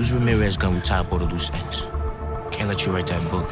Use Ramirez gun, we tie all the loose ends. Can't let you write that book.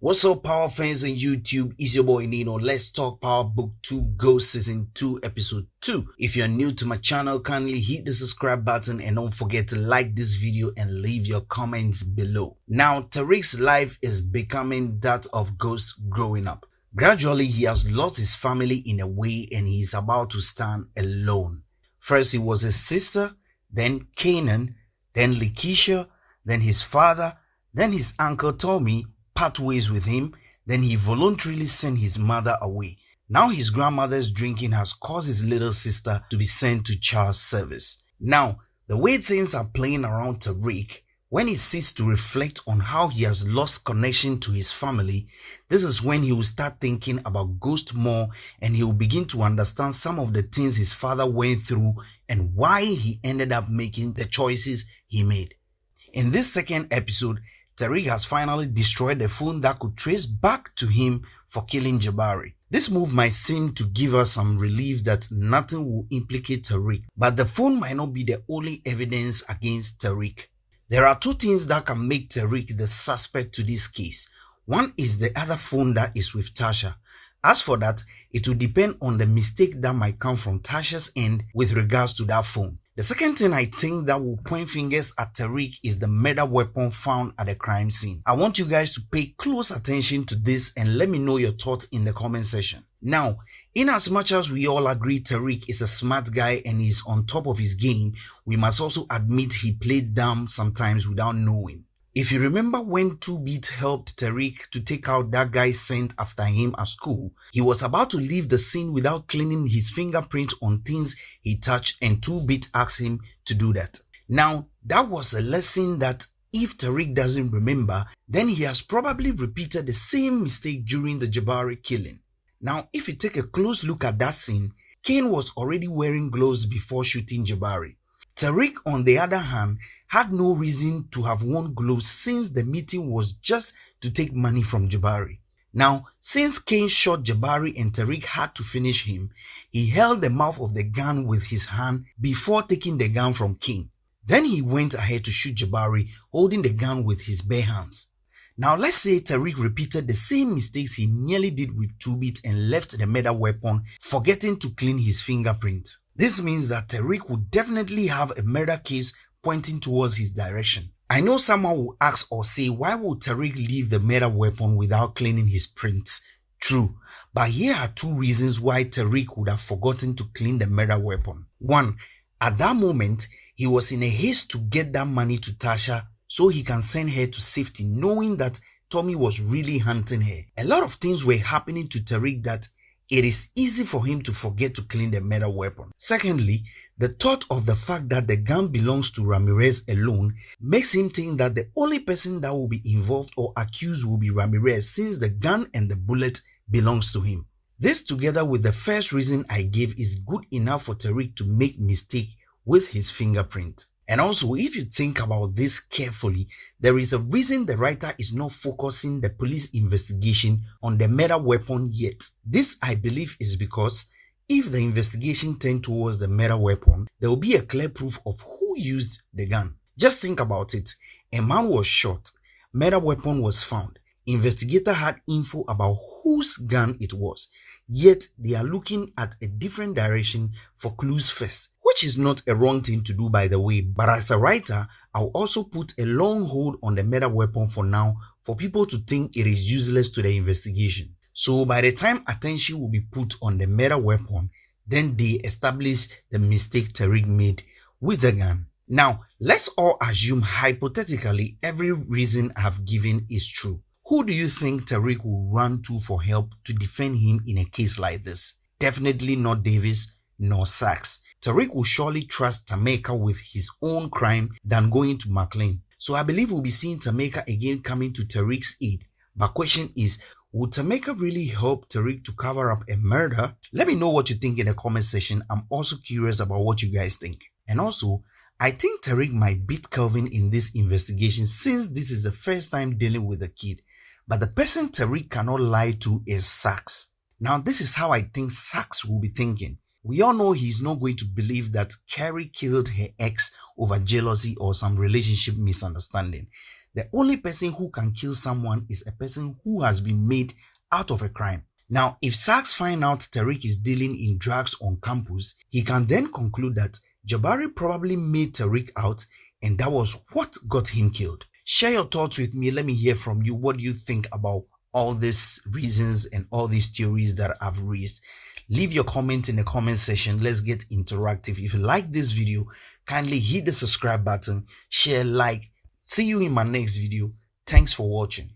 What's up, Power fans on YouTube? It's your boy Nino. Let's talk Power Book 2 Ghost Season 2, Episode 2. If you're new to my channel, kindly hit the subscribe button and don't forget to like this video and leave your comments below. Now, Tariq's life is becoming that of Ghost growing up. Gradually, he has lost his family in a way and he is about to stand alone. First, he was his sister, then Kanan, then Lakeisha, then his father, then his uncle Tommy part ways with him, then he voluntarily sent his mother away. Now his grandmother's drinking has caused his little sister to be sent to child service. Now, the way things are playing around Tariq, when he sits to reflect on how he has lost connection to his family, this is when he will start thinking about Ghost more and he will begin to understand some of the things his father went through and why he ended up making the choices he made. In this second episode, Tariq has finally destroyed the phone that could trace back to him for killing Jabari. This move might seem to give us some relief that nothing will implicate Tariq, but the phone might not be the only evidence against Tariq. There are two things that can make Tariq the suspect to this case. One is the other phone that is with Tasha. As for that, it will depend on the mistake that might come from Tasha's end with regards to that phone. The second thing I think that will point fingers at Tariq is the murder weapon found at the crime scene. I want you guys to pay close attention to this and let me know your thoughts in the comment section. Now, in as much as we all agree Tariq is a smart guy and is on top of his game, we must also admit he played dumb sometimes without knowing. If you remember when 2Bit helped Tariq to take out that guy sent after him at school, he was about to leave the scene without cleaning his fingerprint on things he touched and 2Bit asked him to do that. Now, that was a lesson that if Tariq doesn't remember, then he has probably repeated the same mistake during the Jabari killing. Now, if you take a close look at that scene, Cane was already wearing gloves before shooting Jabari. Tariq, on the other hand, had no reason to have worn gloves since the meeting was just to take money from Jabari. Now, since Cane shot Jabari and Tariq had to finish him, he held the mouth of the gun with his hand before taking the gun from Cane. Then he went ahead to shoot Jabari holding the gun with his bare hands. Now let's say Tariq repeated the same mistakes he nearly did with 2-Bit and left the murder weapon forgetting to clean his fingerprint. This means that Tariq would definitely have a murder case pointing towards his direction. I know someone will ask or say, why would Tariq leave the murder weapon without cleaning his prints? True, but here are two reasons why Tariq would have forgotten to clean the murder weapon. One, at that moment, he was in a haste to get that money to Tasha so he can send her to safety knowing that Tommy was really hunting her. A lot of things were happening to Tariq that it is easy for him to forget to clean the metal weapon. Secondly, the thought of the fact that the gun belongs to Ramirez alone makes him think that the only person that will be involved or accused will be Ramirez since the gun and the bullet belongs to him. This together with the first reason I gave is good enough for Tariq to make mistake with his fingerprint. And also, if you think about this carefully, there is a reason the writer is not focusing the police investigation on the murder weapon yet. This, I believe, is because if the investigation turned towards the murder weapon, there will be a clear proof of who used the gun. Just think about it. A man was shot, murder weapon was found. Investigator had info about whose gun it was. Yet they are looking at a different direction for clues first, which is not a wrong thing to do by the way. But as a writer, I'll also put a long hold on the murder weapon for now for people to think it is useless to the investigation. So by the time attention will be put on the murder weapon, then they establish the mistake Tariq made with the gun. Now, let's all assume hypothetically every reason I've given is true. Who do you think Tariq will run to for help to defend him in a case like this? Definitely not Davis nor Saxe. Tariq will surely trust Tameika with his own crime than going to MacLean. So I believe we'll be seeing Tameika again coming to Tariq's aid. But question is, would Tameika really help Tariq to cover up a murder? Let me know what you think in the comment section. I'm also curious about what you guys think. And also, I think Tariq might beat Kelvin in this investigation since this is the first time dealing with a kid. But the person Tariq cannot lie to is Saxe. Now, this is how I think Saxe will be thinking. We all know he's not going to believe that Carrie killed her ex over jealousy or some relationship misunderstanding. The only person who can kill someone is a person who has been made out of a crime. Now, if Saxe find out Tariq is dealing in drugs on campus, he can then conclude that Jabari probably made Tariq out and that was what got him killed. Share your thoughts with me. Let me hear from you. What do you think about all these reasons and all these theories that I've raised? Leave your comment in the comment section. Let's get interactive. If you like this video, kindly hit the subscribe button, share, like. See you in my next video. Thanks for watching.